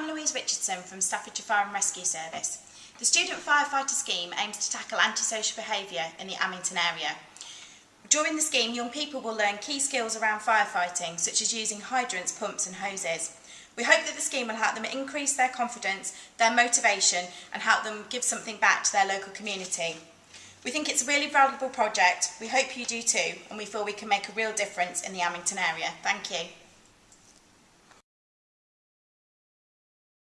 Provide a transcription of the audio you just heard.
I'm Louise Richardson from Staffordshire Fire and Rescue Service. The Student Firefighter Scheme aims to tackle antisocial behaviour in the Amington area. During the scheme, young people will learn key skills around firefighting, such as using hydrants, pumps and hoses. We hope that the scheme will help them increase their confidence, their motivation and help them give something back to their local community. We think it's a really valuable project, we hope you do too, and we feel we can make a real difference in the Amington area. Thank you.